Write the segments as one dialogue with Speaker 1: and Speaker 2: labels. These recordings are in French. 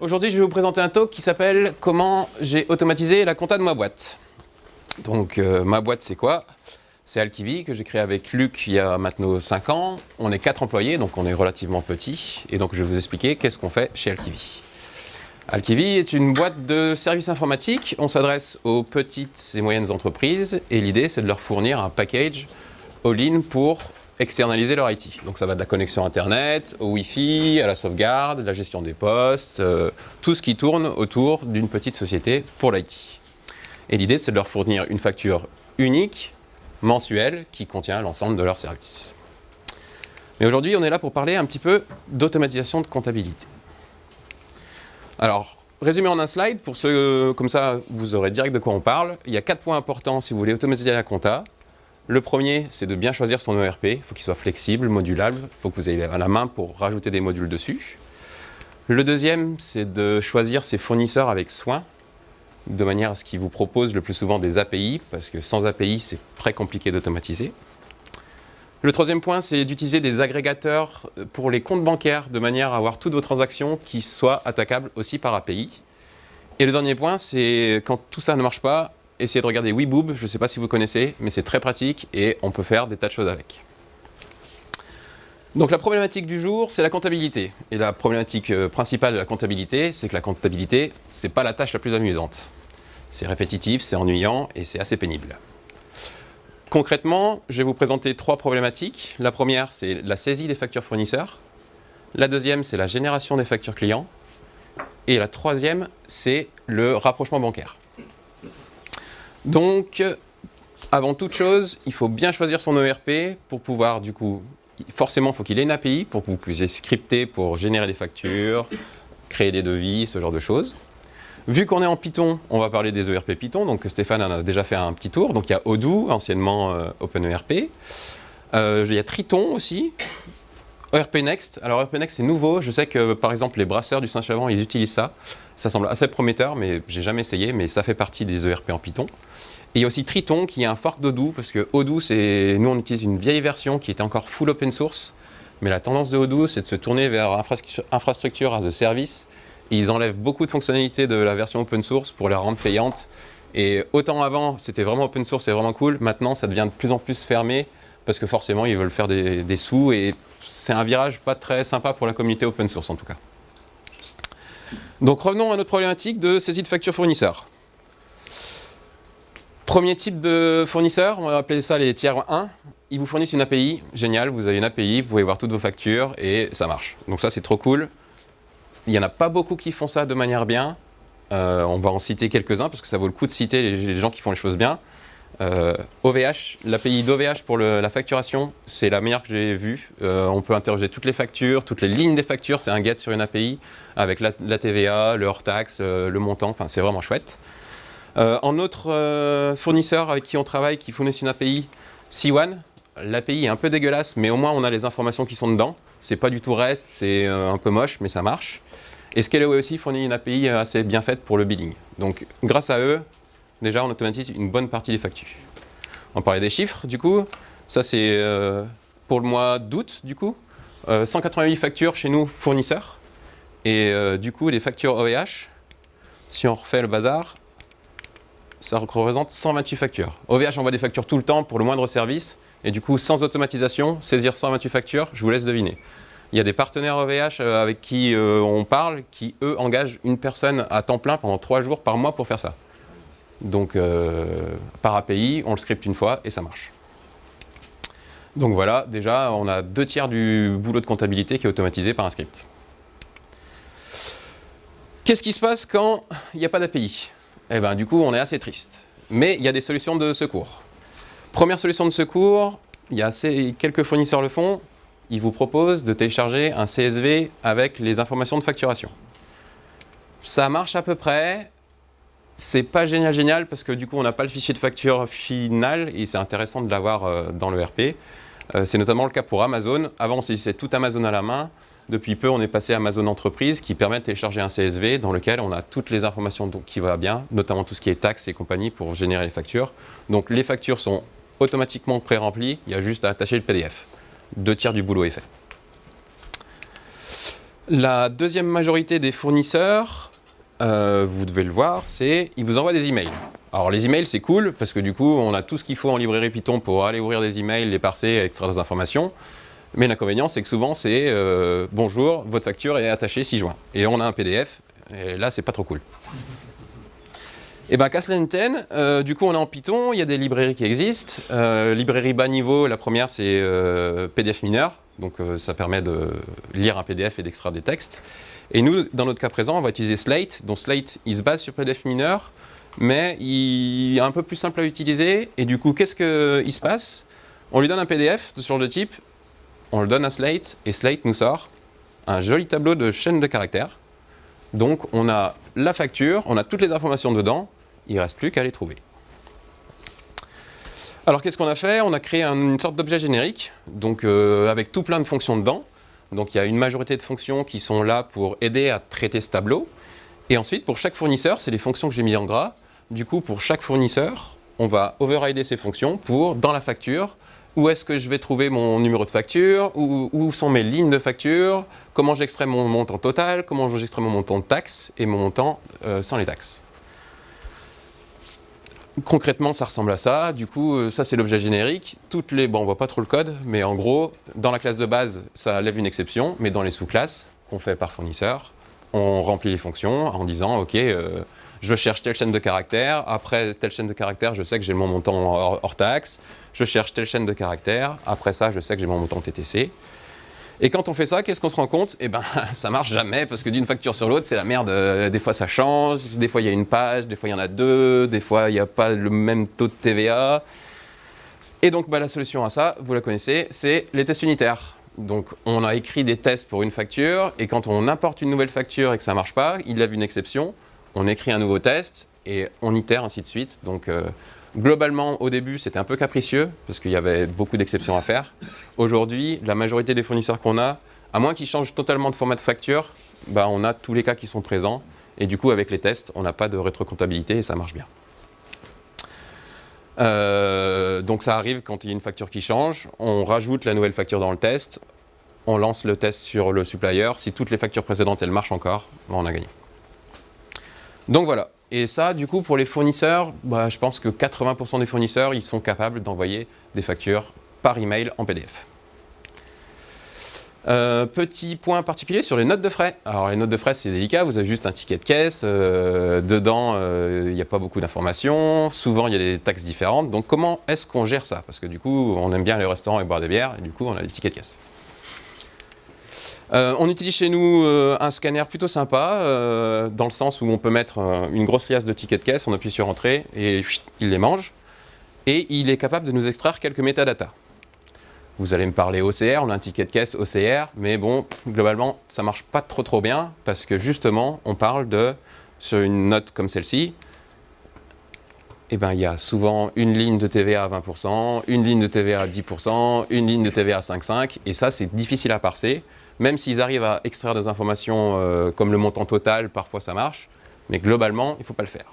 Speaker 1: Aujourd'hui, je vais vous présenter un talk qui s'appelle « Comment j'ai automatisé la compta de ma boîte ». Donc, euh, ma boîte, c'est quoi? C'est Alkivi, que j'ai créé avec Luc il y a maintenant 5 ans. On est 4 employés, donc on est relativement petit. Et donc, je vais vous expliquer qu'est-ce qu'on fait chez Alkivi. Alkivi est une boîte de services informatiques. On s'adresse aux petites et moyennes entreprises. Et l'idée, c'est de leur fournir un package all-in pour externaliser leur IT. Donc ça va de la connexion Internet, au Wi-Fi, à la sauvegarde, la gestion des postes, euh, tout ce qui tourne autour d'une petite société pour l'IT. Et l'idée, c'est de leur fournir une facture unique, mensuelle, qui contient l'ensemble de leurs services. Mais aujourd'hui, on est là pour parler un petit peu d'automatisation de comptabilité. Alors, résumé en un slide, pour ceux comme ça, vous aurez direct de quoi on parle. Il y a quatre points importants si vous voulez automatiser la compta. Le premier, c'est de bien choisir son ERP. Il faut qu'il soit flexible, modulable. Il faut que vous ayez à la main pour rajouter des modules dessus. Le deuxième, c'est de choisir ses fournisseurs avec soin, de manière à ce qu'ils vous proposent le plus souvent des API, parce que sans API, c'est très compliqué d'automatiser. Le troisième point, c'est d'utiliser des agrégateurs pour les comptes bancaires, de manière à avoir toutes vos transactions qui soient attaquables aussi par API. Et le dernier point, c'est quand tout ça ne marche pas, essayez de regarder Weeboob, je ne sais pas si vous connaissez, mais c'est très pratique et on peut faire des tas de choses avec. Donc la problématique du jour, c'est la comptabilité. Et la problématique euh, principale de la comptabilité, c'est que la comptabilité, ce n'est pas la tâche la plus amusante. C'est répétitif, c'est ennuyant et c'est assez pénible. Concrètement, je vais vous présenter trois problématiques. La première, c'est la saisie des factures fournisseurs. La deuxième, c'est la génération des factures clients. Et la troisième, c'est le rapprochement bancaire. Donc, avant toute chose, il faut bien choisir son ERP pour pouvoir, du coup, forcément, il faut qu'il ait une API pour que vous puissiez scripter pour générer des factures, créer des devis, ce genre de choses. Vu qu'on est en Python, on va parler des ERP Python, donc Stéphane en a déjà fait un petit tour. Donc il y a Odoo, anciennement euh, OpenERP. Euh, il y a Triton aussi, ERP Next. Alors ERP Next c'est nouveau, je sais que par exemple les brasseurs du Saint-Chavant ils utilisent ça. Ça semble assez prometteur mais j'ai jamais essayé mais ça fait partie des ERP en Python. Il y a aussi Triton qui est un fork d'Odoo, parce que Odoo, c'est nous on utilise une vieille version qui était encore full open source, mais la tendance de c'est de se tourner vers infrastructure as a service. Ils enlèvent beaucoup de fonctionnalités de la version open source pour la rendre payante. Et autant avant, c'était vraiment open source et vraiment cool, maintenant ça devient de plus en plus fermé, parce que forcément ils veulent faire des, sous, et c'est un virage pas très sympa pour la communauté open source en tout cas. Donc revenons à notre problématique de saisie de facture fournisseur. Premier type de fournisseur, on va appeler ça les tiers 1. Ils vous fournissent une API, génial, vous avez une API, vous pouvez voir toutes vos factures et ça marche. Donc ça c'est trop cool. Il n'y en a pas beaucoup qui font ça de manière bien. Euh, on va en citer quelques-uns parce que ça vaut le coup de citer les, gens qui font les choses bien. OVH, euh, l'API d'OVH pour la facturation, c'est la meilleure que j'ai vue. Euh, on peut interroger toutes les factures, toutes les lignes des factures, c'est un get sur une API avec la, TVA, le hors-taxe, le montant, enfin c'est vraiment chouette. Euh, en autre euh, fournisseur avec qui on travaille, qui fournissent une API, C1, l'API est un peu dégueulasse, mais au moins on a les informations qui sont dedans. C'est pas du tout REST, c'est euh, un peu moche, mais ça marche. Et Scaleway aussi fournit une API assez bien faite pour le billing. Donc grâce à eux, déjà on automatise une bonne partie des factures. On parlait des chiffres, du coup. Ça c'est pour le mois d'août, du coup. 188 factures chez nous fournisseurs. Et du coup, les factures OVH, si on refait le bazar, ça représente 128 factures. OVH envoie des factures tout le temps pour le moindre service, et du coup, sans automatisation, saisir 128 factures, je vous laisse deviner. Il y a des partenaires OVH euh, avec qui euh, on parle, qui eux engagent une personne à temps plein pendant 3 jours par mois pour faire ça. Donc euh, par API, on le scripte une fois et ça marche. Donc voilà, déjà, on a deux tiers du boulot de comptabilité qui est automatisé par un script. Qu'est-ce qui se passe quand il n'y a pas d'API eh ben, du coup, on est assez triste. Mais il y a des solutions de secours. Première solution de secours, il y a assez, quelques fournisseurs le font, ils vous proposent de télécharger un CSV avec les informations de facturation. Ça marche à peu près, c'est pas génial génial parce que du coup on n'a pas le fichier de facture final et c'est intéressant de l'avoir euh, dans le RP. Euh, c'est notamment le cas pour Amazon. Avant on saisissait tout Amazon à la main, depuis peu, on est passé à Amazon Entreprise qui permet de télécharger un CSV dans lequel on a toutes les informations qui vont bien, notamment tout ce qui est taxes et compagnie pour générer les factures. Donc les factures sont automatiquement pré-remplies, il y a juste à attacher le PDF. Deux tiers du boulot est fait. La deuxième majorité des fournisseurs, euh, vous devez le voir, c'est ils vous envoient des emails. Alors les emails c'est cool parce que du coup on a tout ce qu'il faut en librairie Python pour aller ouvrir des emails, les parser, extraire des informations. Mais l'inconvénient c'est que souvent c'est euh, bonjour, votre facture est attachée 6 juin. Et on a un PDF, et là c'est pas trop cool. Et bien, qu'à cela du coup, on est en Python, il y a des librairies qui existent. Euh, librairie bas niveau, la première, c'est euh, PDF mineur. Donc, euh, ça permet de lire un PDF et d'extraire des textes. Et nous, dans notre cas présent, on va utiliser Slate. Donc, Slate, il se base sur PDF mineur, mais il est un peu plus simple à utiliser. Et du coup, qu'est-ce qu'il se passe? On lui donne un PDF de ce genre de type, on le donne à Slate, et Slate nous sort un joli tableau de chaîne de caractères. Donc, on a la facture, on a toutes les informations dedans, il ne reste plus qu'à les trouver. Alors qu'est-ce qu'on a fait? On a créé une sorte d'objet générique, euh, avec tout plein de fonctions dedans. Donc il y a une majorité de fonctions qui sont là pour aider à traiter ce tableau. Et ensuite, pour chaque fournisseur, c'est les fonctions que j'ai mis en gras. Du coup, pour chaque fournisseur, on va overrider ces fonctions pour, dans la facture, où est-ce que je vais trouver mon numéro de facture, où, sont mes lignes de facture, comment j'extrais mon montant total, comment j'extrais mon montant de taxes et mon montant euh, sans les taxes. Concrètement, ça ressemble à ça. Du coup, euh, ça, c'est l'objet générique. Toutes les, bon, on voit pas trop le code, mais en gros, dans la classe de base, ça lève une exception, mais dans les sous-classes qu'on fait par fournisseur, on remplit les fonctions en disant, OK, euh, je cherche telle chaîne de caractères, après telle chaîne de caractères, je sais que j'ai mon montant hors, taxe, je cherche telle chaîne de caractères, après ça, je sais que j'ai mon montant TTC, et quand on fait ça, qu'est-ce qu'on se rend compte? Eh ben, ça marche jamais, parce que d'une facture sur l'autre, c'est la merde. Euh, des fois, ça change, des fois, il y a une page, des fois, il y en a deux, des fois, il n'y a pas le même taux de TVA. Et donc, bah, la solution à ça, vous la connaissez, c'est les tests unitaires. Donc, on a écrit des tests pour une facture, et quand on importe une nouvelle facture et que ça ne marche pas, il lève une exception, on écrit un nouveau test, et on itère, ainsi de suite. Donc, euh, Globalement, au début, c'était un peu capricieux, parce qu'il y avait beaucoup d'exceptions à faire. Aujourd'hui, la majorité des fournisseurs qu'on a, à moins qu'ils changent totalement de format de facture, bah, on a tous les cas qui sont présents. Et du coup, avec les tests, on n'a pas de rétrocomptabilité et ça marche bien. Euh, donc ça arrive quand il y a une facture qui change, on rajoute la nouvelle facture dans le test, on lance le test sur le supplier. Si toutes les factures précédentes, elles marchent encore, bah, on a gagné. Donc voilà, et ça, du coup, pour les fournisseurs, bah, je pense que 80% des fournisseurs, ils sont capables d'envoyer des factures par email en PDF. Euh, petit point particulier sur les notes de frais. Alors les notes de frais c'est délicat, vous avez juste un ticket de caisse, euh, dedans euh, il n'y a pas beaucoup d'informations, souvent il y a des taxes différentes, donc comment est-ce qu'on gère ça? Parce que du coup on aime bien les restaurants et boire des bières, et du coup on a des tickets de caisse. Euh, on utilise chez nous euh, un scanner plutôt sympa, euh, dans le sens où on peut mettre une grosse liasse de tickets de caisse, on appuie sur Entrée et il les mange. Et il est capable de nous extraire quelques métadatas. Vous allez me parler OCR, on a un ticket de caisse OCR, mais bon, globalement, ça marche pas trop trop bien, parce que justement, on parle de, sur une note comme celle-ci, eh ben, il y a souvent une ligne de TVA à 20%, une ligne de TVA à 10%, une ligne de TVA à 5,5%, et ça, c'est difficile à parser. Même s'ils arrivent à extraire des informations euh, comme le montant total, parfois ça marche, mais globalement, il ne faut pas le faire.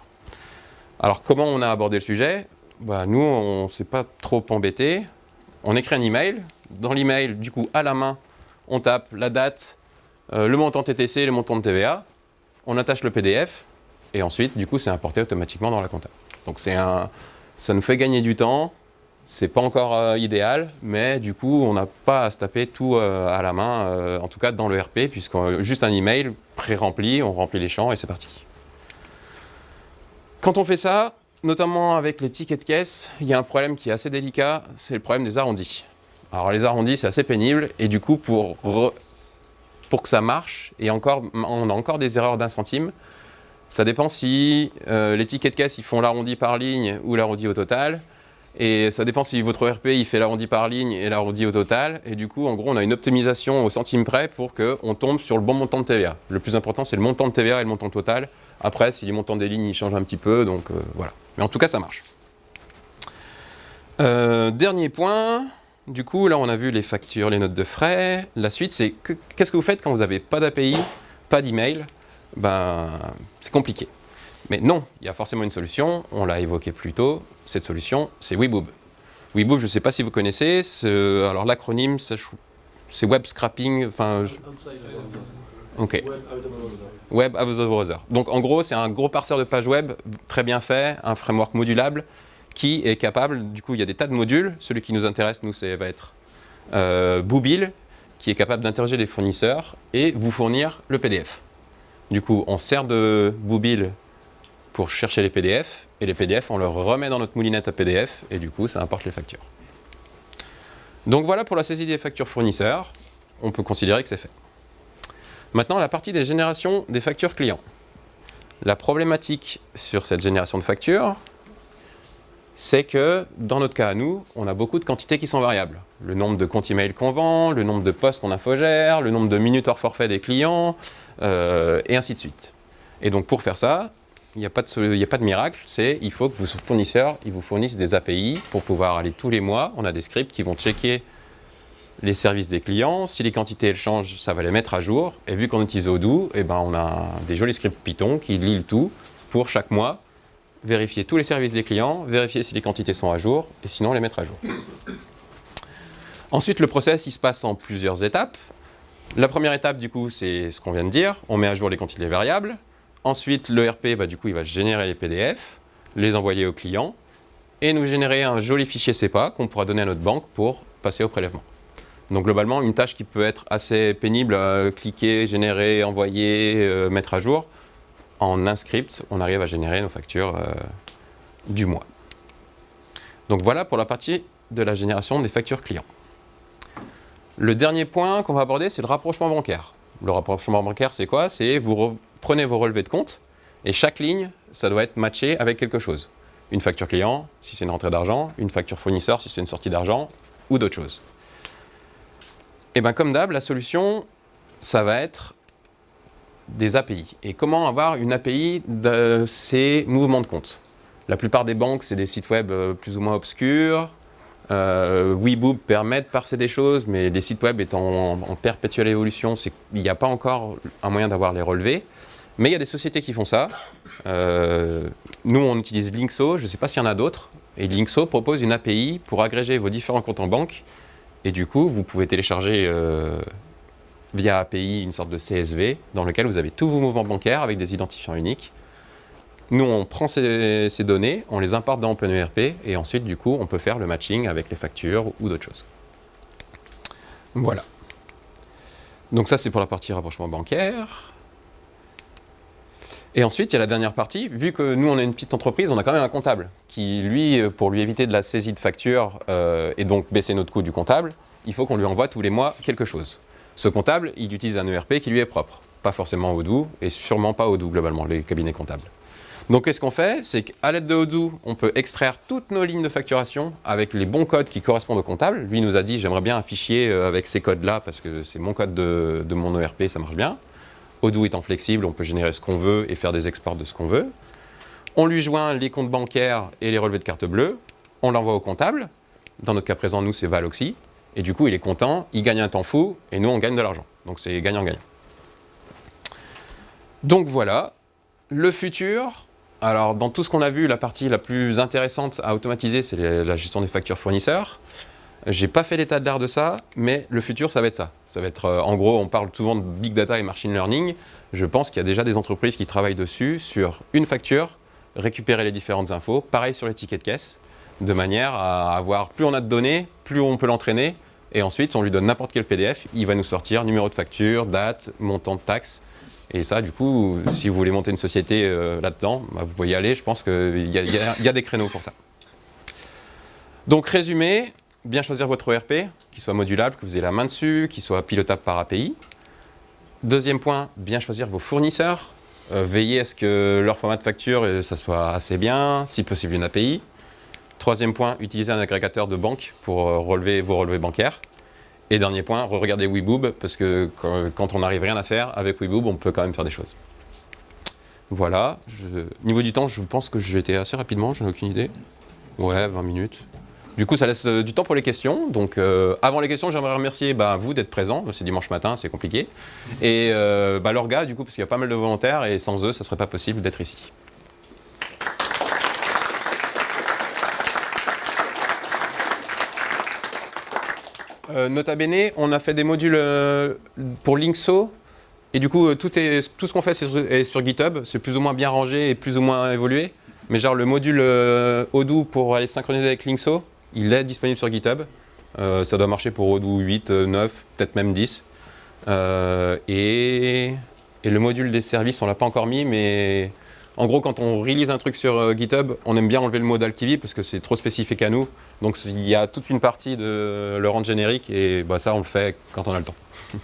Speaker 1: Alors comment on a abordé le sujet? Bah, Nous, on ne s'est pas trop embêté. On écrit un email. Dans l'email, du coup, à la main, on tape la date, euh, le montant TTC, le montant de TVA. On attache le PDF et ensuite, du coup, c'est importé automatiquement dans la compta. Donc un, ça nous fait gagner du temps, c'est pas encore euh, idéal, mais du coup, on n'a pas à se taper tout euh, à la main, euh, en tout cas dans le RP, puisqu'on juste un email pré-rempli, on remplit les champs et c'est parti. Quand on fait ça, notamment avec les tickets de caisse, il y a un problème qui est assez délicat, c'est le problème des arrondis. Alors les arrondis, c'est assez pénible, et du coup, pour, pour que ça marche, et encore, on a encore des erreurs d'un centime, ça dépend si les tickets de caisse, ils font l'arrondi par ligne ou l'arrondi au total. Et ça dépend si votre RP il fait l'arrondi par ligne et l'arrondi au total. Et du coup, en gros, on a une optimisation au centime près pour qu'on tombe sur le bon montant de TVA. Le plus important, c'est le montant de TVA et le montant total. Après, si les montants des lignes changent un petit peu, donc euh, voilà. Mais en tout cas, ça marche. Euh, dernier point, du coup, là, on a vu les factures, les notes de frais. La suite, c'est qu'est-ce que vous faites quand vous n'avez pas d'API, pas d'email? Ben, c'est compliqué. Mais non, il y a forcément une solution, on l'a évoqué plus tôt, cette solution, c'est Weboob. Weboob, je ne sais pas si vous connaissez, alors l'acronyme, c'est web scrapping, enfin... Ok. Web as browser. Donc en gros, c'est un gros parseur de page web très bien fait, un framework modulable qui est capable, du coup il y a des tas de modules, celui qui nous intéresse, nous, ça va être euh, Boobil, qui est capable d'interroger les fournisseurs et vous fournir le PDF. Du coup, on sert de Boobil pour chercher les PDF, et les PDF, on le remet dans notre moulinette à PDF, et du coup, ça importe les factures. Donc voilà pour la saisie des factures fournisseurs, on peut considérer que c'est fait. Maintenant, la partie des générations des factures clients. La problématique sur cette génération de factures, c'est que dans notre cas à nous, on a beaucoup de quantités qui sont variables. Le nombre de comptes email qu'on vend, le nombre de postes qu'on infogère, le nombre de minutes hors forfait des clients, euh, et ainsi de suite. Et donc pour faire ça, il n'y a, pas de, miracle, c'est il faut que vos fournisseurs ils vous fournissent des API pour pouvoir aller tous les mois. On a des scripts qui vont checker les services des clients. Si les quantités elles changent, ça va les mettre à jour. Et vu qu'on utilise Odoo, eh ben, on a des jolis scripts Python qui lisent tout pour chaque mois vérifier tous les services des clients, vérifier si les quantités sont à jour et sinon les mettre à jour. Ensuite, le process il se passe en plusieurs étapes. La première étape, du coup, c'est ce qu'on vient de dire. On met à jour les quantités variables. Ensuite, le RP, bah, du coup, il va générer les PDF, les envoyer au client et nous générer un joli fichier CEPA qu'on pourra donner à notre banque pour passer au prélèvement. Donc globalement, une tâche qui peut être assez pénible, cliquer, générer, envoyer, euh, mettre à jour, en un script, on arrive à générer nos factures euh, du mois. Donc voilà pour la partie de la génération des factures clients. Le dernier point qu'on va aborder, c'est le rapprochement bancaire. Le rapprochement bancaire, c'est quoi? C'est vous prenez vos relevés de compte et chaque ligne, ça doit être matché avec quelque chose. Une facture client, si c'est une rentrée d'argent, une facture fournisseur, si c'est une sortie d'argent, ou d'autres choses. Et bien comme d'hab, la solution, ça va être des API. Et comment avoir une API de ces mouvements de compte? La plupart des banques, c'est des sites web euh, plus ou moins obscurs. Euh, permet de parser des choses, mais les sites web étant en, perpétuelle évolution, il n'y a pas encore un moyen d'avoir les relevés. Mais il y a des sociétés qui font ça. Euh, nous, on utilise Linkso, je ne sais pas s'il y en a d'autres. Et Linkso propose une API pour agréger vos différents comptes en banque et du coup, vous pouvez télécharger euh, via API une sorte de CSV dans lequel vous avez tous vos mouvements bancaires avec des identifiants uniques. Nous, on prend ces, données, on les importe dans OpenERP et ensuite, du coup, on peut faire le matching avec les factures ou d'autres choses. Voilà. Donc ça, c'est pour la partie rapprochement bancaire. Et ensuite, il y a la dernière partie. Vu que nous, on est une petite entreprise, on a quand même un comptable qui, lui, euh, pour lui éviter de la saisie de factures euh, et donc baisser notre coût du comptable, il faut qu'on lui envoie tous les mois quelque chose. Ce comptable, il utilise un ERP qui lui est propre. Pas forcément Odoo et sûrement pas Odoo globalement, les cabinets comptables. Donc qu'est-ce qu'on fait? C'est qu'à l'aide de Odoo, on peut extraire toutes nos lignes de facturation avec les bons codes qui correspondent au comptable. Lui nous a dit j'aimerais bien un fichier euh, avec ces codes-là parce que c'est mon code de, mon ERP, ça marche bien. Odoo étant flexible, on peut générer ce qu'on veut et faire des exports de ce qu'on veut. On lui joint les comptes bancaires et les relevés de carte bleue. On l'envoie au comptable. Dans notre cas présent, nous, c'est Valoxy. Et du coup, il est content, il gagne un temps fou, et nous, on gagne de l'argent. Donc c'est gagnant-gagnant. Donc voilà, le futur. Alors, dans tout ce qu'on a vu, la partie la plus intéressante à automatiser, c'est la gestion des factures fournisseurs. J'ai pas fait l'état de l'art de ça, mais le futur, ça va être ça. Ça va être, euh, en gros, on parle souvent de big data et machine learning. Je pense qu'il y a déjà des entreprises qui travaillent dessus sur une facture, récupérer les différentes infos. Pareil sur les tickets de caisse, de manière à avoir, plus on a de données, plus on peut l'entraîner. Et ensuite, on lui donne n'importe quel PDF, il va nous sortir numéro de facture, date, montant de taxe. Et ça, du coup, si vous voulez monter une société euh, là-dedans, bah, vous pouvez y aller. Je pense qu'il y, a des créneaux pour ça. Donc, résumé, bien choisir votre ERP, qui soit modulable, que vous ayez la main dessus, qui soit pilotable par API. Deuxième point, bien choisir vos fournisseurs. Euh, veillez à ce que leur format de facture, euh, ça soit assez bien, si possible une API. Troisième point, utiliser un agrégateur de banque pour relever vos relevés bancaires. Et dernier point, re-regardez Weeboob, parce que quand on n'arrive rien à faire, avec Weeboob, on peut quand même faire des choses. Voilà. Niveau du temps, je pense que j'ai été assez rapidement, je n'ai aucune idée. Ouais, 20 minutes. Du coup, ça laisse euh, du temps pour les questions. Donc, euh, avant les questions, j'aimerais remercier bah, vous d'être présents. C'est dimanche matin, c'est compliqué. Et euh, bah, l'orga, du coup, parce qu'il y a pas mal de volontaires et sans eux, ça ne serait pas possible d'être ici. Nota bene, on a fait des modules pour Linkso Et du coup, tout, est, tout ce qu'on fait est sur GitHub. C'est plus ou moins bien rangé et plus ou moins évolué. Mais genre le module Odoo pour aller synchroniser avec Linkso, il est disponible sur GitHub. ça doit marcher pour Odoo 8, 9, peut-être même 10. et, et, le module des services, on l'a pas encore mis, mais en gros, quand on release un truc sur euh, GitHub, on aime bien enlever le mot d'Alkivi parce que c'est trop spécifique à nous. Donc il y a toute une partie de le rendre générique et bah, ça, on le fait quand on a le temps.
Speaker 2: euh,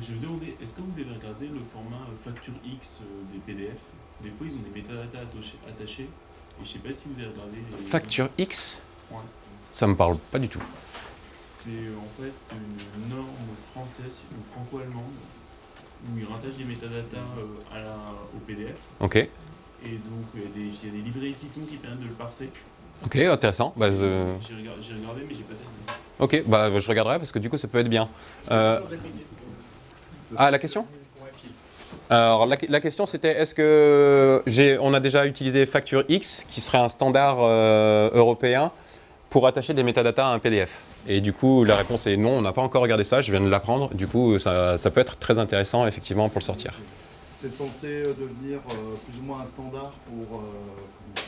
Speaker 2: je vais demander, est-ce que vous avez regardé le format euh, facture X des PDF Des fois, ils ont des métadatas attachés. Et je sais pas si vous avez regardé.
Speaker 1: Facture X?
Speaker 2: Ouais.
Speaker 1: Ça me parle pas du tout.
Speaker 2: C'est en fait une norme française ou franco-allemande où il rattache des métadatas euh, à la, au PDF.
Speaker 1: Ok.
Speaker 2: Et donc, il y, a des, il y a des librairies Python qui permettent de le parser.
Speaker 1: Ok, intéressant. Bah.
Speaker 2: J'ai regardé, regardé, mais j'ai pas testé.
Speaker 1: Ok, bah, je regarderai parce que du coup, ça peut être bien. Euh... Ah, la question? Alors la, la question c'était est-ce que on a déjà utilisé Facture X qui serait un standard euh, européen pour attacher des métadatas à un PDF Et du coup la réponse est non, on n'a pas encore regardé ça, je viens de l'apprendre, du coup ça, ça, peut être très intéressant effectivement pour le sortir.
Speaker 3: C'est censé devenir euh, plus ou moins un standard pour, euh,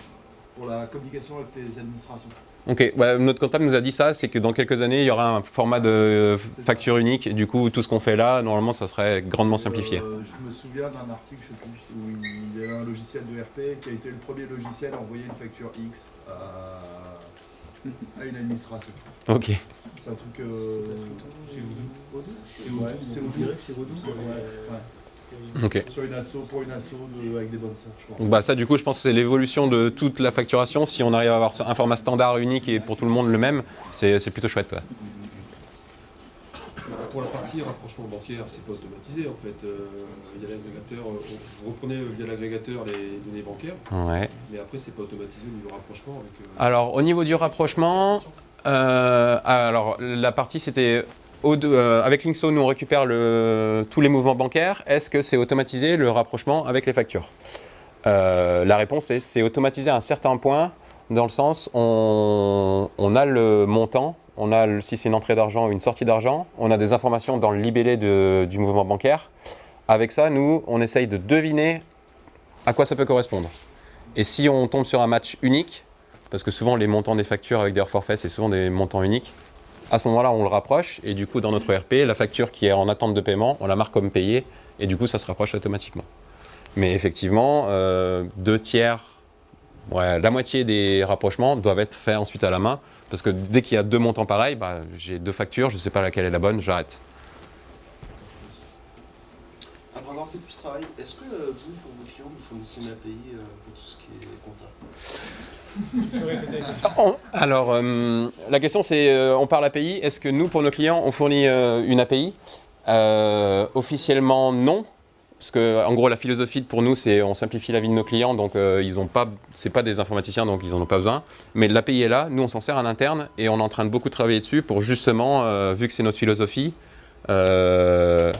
Speaker 3: pour la communication avec les administrations.
Speaker 1: Ok, ouais, notre comptable nous a dit ça, c'est que dans quelques années, il y aura un format de facture unique, et du coup, tout ce qu'on fait là, normalement, ça serait grandement simplifié.
Speaker 3: Euh, je me souviens d'un article, je sais plus, où il y avait un logiciel de RP qui a été le premier logiciel à envoyer une facture X à, à une administration.
Speaker 1: Ok.
Speaker 3: C'est un truc... Euh...
Speaker 2: C'est Odoo
Speaker 3: C'est Odoo, c'est Odoo.
Speaker 2: C'est Odoo,
Speaker 3: Ouais, ouais.
Speaker 1: Ok.
Speaker 3: Sur une asso, pour une asso de, avec des bonnes sœurs, je crois.
Speaker 1: Donc bah ça du coup je pense que c'est l'évolution de toute la facturation. Si on arrive à avoir un format standard unique et pour tout le monde le même, c'est plutôt chouette. Ouais.
Speaker 4: Pour la partie rapprochement bancaire, c'est pas automatisé en fait. Euh, il y a l'agrégateur, vous reprenez via l'agrégateur les données bancaires,
Speaker 1: Ouais.
Speaker 4: mais après c'est pas automatisé au niveau rapprochement avec. euh,
Speaker 1: Alors au niveau du rapprochement, euh, alors la partie c'était euh, avec Linkso, nous on récupère le, tous les mouvements bancaires. Est-ce que c'est automatisé le rapprochement avec les factures? Euh, La réponse est c'est automatisé à un certain point, dans le sens on, on a le montant, on a si c'est une entrée d'argent ou une sortie d'argent, on a des informations dans le libellé du mouvement bancaire. Avec ça, nous, on essaye de deviner à quoi ça peut correspondre. Et si on tombe sur un match unique, parce que souvent les montants des factures avec des hors forfaits, c'est souvent des montants uniques, à ce moment-là, on le rapproche et du coup, dans notre ERP, la facture qui est en attente de paiement, on la marque comme payée et du coup, ça se rapproche automatiquement. Mais effectivement, euh, deux tiers, ouais, la moitié des rapprochements doivent être faits ensuite à la main parce que dès qu'il y a deux montants pareils, bah, j'ai deux factures, je ne sais pas laquelle est la bonne, j'arrête.
Speaker 5: Après avoir fait tout ce travail, est-ce que euh, vous, pour vos clients, vous fournissez une API euh, pour tout ce qui est compta?
Speaker 1: On- Alors, euh, la question c'est, euh, on parle API, est-ce que nous, pour nos clients, on fournit euh, une API Euh, Officiellement, non. Parce que, en gros, la philosophie pour nous, c'est on simplifie la vie de nos clients, donc euh, ils ont pas, c'est pas des informaticiens, donc ils en ont pas besoin. Mais l'API est là, nous on s'en sert en interne et on est en train de beaucoup travailler dessus pour justement, euh, vu que c'est notre philosophie, euh,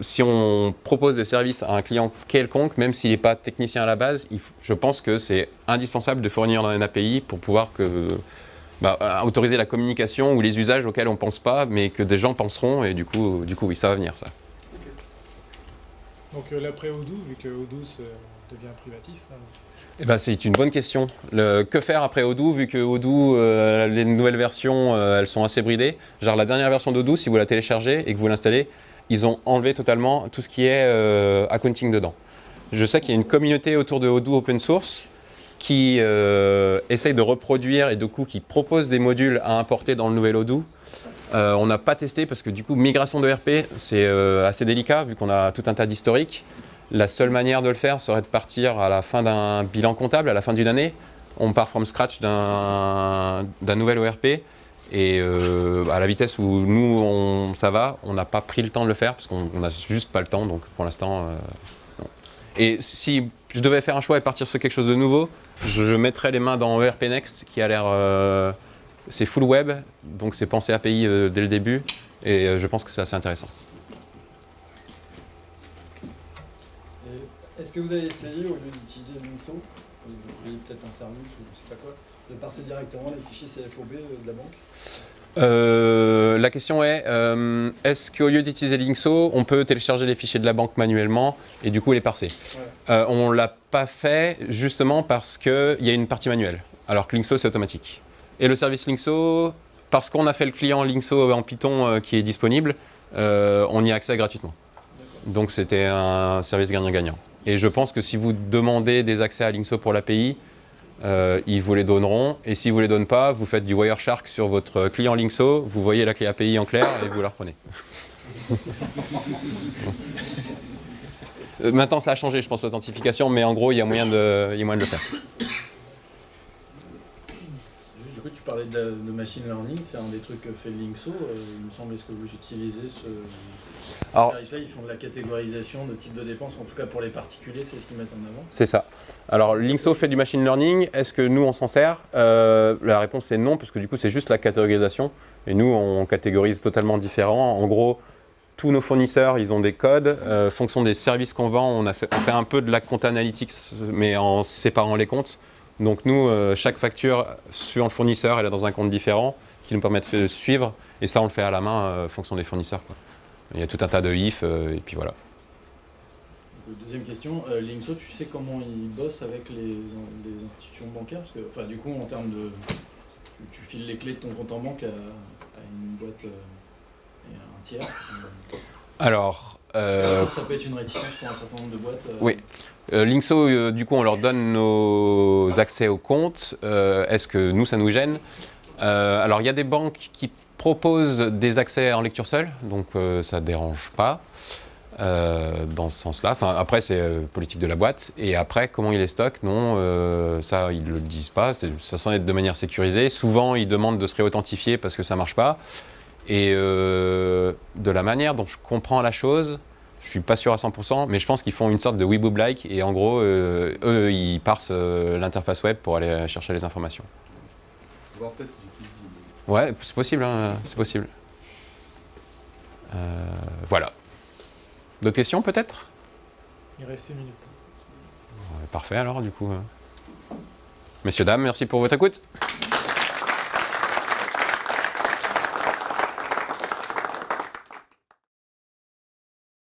Speaker 1: si on propose des services à un client quelconque, même s'il n'est pas technicien à la base, je pense que c'est indispensable de fournir une API pour pouvoir bah, euh, autoriser la communication ou les usages auxquels on ne pense pas, mais que des gens penseront, et du coup, du coup oui, ça va venir ça.
Speaker 6: Donc euh, l'après Odoo, vu que Odoo devient privatif, hein,
Speaker 1: Eh ben, c'est une bonne question. Que faire après Odoo, vu que Odoo, euh, les nouvelles versions, euh, elles sont assez bridées? Genre la dernière version d'Odoo, si vous la téléchargez et que vous l'installez, ils ont enlevé totalement tout ce qui est accounting dedans. Je sais qu'il y a une communauté autour de Odoo open source qui essaye de reproduire et du coup qui propose des modules à importer dans le nouvel Odoo. Euh, on n'a pas testé parce que du coup, migration de RP, c'est euh, assez délicat vu qu'on a tout un tas d'historiques. La seule manière de le faire serait de partir à la fin d'un bilan comptable, à la fin d'une année. On part from scratch d'un nouvel ORP. Et euh, à la vitesse où nous, ça va, on n'a pas pris le temps de le faire parce qu'on n'a juste pas le temps. Donc pour l'instant. Et si je devais faire un choix et partir sur quelque chose de nouveau, je, je mettrais les mains dans ERP Next qui a l'air... euh, c'est full web, donc c'est pensé API euh, dès le début. Et euh, je pense que c'est assez intéressant.
Speaker 7: Et Est-ce que vous avez essayé, au lieu d'utiliser voyez peut-être un service ou je sais pas quoi, de parser directement les fichiers CFOB de la banque?
Speaker 1: Euh, la question est, euh, est-ce qu'au lieu d'utiliser Linkso, on peut télécharger les fichiers de la banque manuellement et du coup les parser? Euh, On ne l'a pas fait justement parce qu'il y a une partie manuelle, alors que Linkso c'est automatique. Et le service Linkso, parce qu'on a fait le client Linkso en Python euh, qui est disponible, euh, on y a accès gratuitement. Donc c'était un service gagnant-gagnant. Et je pense que si vous demandez des accès à Linkso pour l'API, euh, ils vous les donneront. Et ne vous les donnent pas, vous faites du Wireshark sur votre client Linkso, vous voyez la clé API en clair et vous la reprenez. Maintenant, ça a changé, je pense, l'authentification, mais en gros, il y a moyen de le faire.
Speaker 7: Juste, du coup, tu parlais de, la- de machine learning, c'est un des trucs que fait Linkso. euh, il me semble, est-ce que vous utilisez ce, ce
Speaker 1: Alors-
Speaker 7: Ils font de la catégorisation de type de dépenses, en tout cas pour les particuliers, c'est ce qu'ils mettent en avant?
Speaker 1: C'est ça. Alors, Linkso fait du machine learning. Est-ce que nous, on s'en sert? Euh, La réponse est non, parce que du coup, c'est juste la catégorisation. Et nous, on catégorise totalement différent. En gros, tous nos fournisseurs, ils ont des codes. Euh, fonction des services qu'on vend, on, a fait, on fait un peu de la compte analytics, mais en séparant les comptes. Donc nous, euh, chaque facture suivant le fournisseur, elle est dans un compte différent qui nous permet de suivre. Et ça, on le fait à la main, euh, fonction des fournisseurs. quoi. Il y a tout un tas de if, euh, et puis voilà.
Speaker 7: Deuxième question, euh, Linkso, tu sais comment ils bossent avec les, les institutions bancaires? Parce que, enfin, du coup, en termes de. Tu, tu files les clés de ton compte en banque à, à une boîte et à un tiers.
Speaker 1: Alors, euh,
Speaker 7: ça peut être une réticence pour un certain nombre de boîtes. euh,
Speaker 1: Oui. Euh, Linkso, euh, du coup, on leur donne nos accès au compte. Euh, Est-ce que nous, ça nous gêne? Alors, il y a des banques qui proposent des accès en lecture seule, donc ça ne dérange pas dans ce sens-là. Enfin, après, c'est politique de la boîte. Et après, comment ils les stockent? Non, ça, ils ne le disent pas. Ça s'en est de manière sécurisée. Souvent, ils demandent de se réauthentifier parce que ça ne marche pas. Et euh, de la manière dont je comprends la chose, je suis pas sûr à 100%, mais je pense qu'ils font une sorte de Weeboob-like et en gros, euh, eux, ils parsent euh, l'interface web pour aller chercher les informations. Ouais, c'est possible, hein, c'est possible. Euh, voilà. D'autres questions peut-être?
Speaker 6: Il reste une minute.
Speaker 1: Ouais, Parfait alors, du coup. euh. Messieurs, dames, merci pour votre écoute.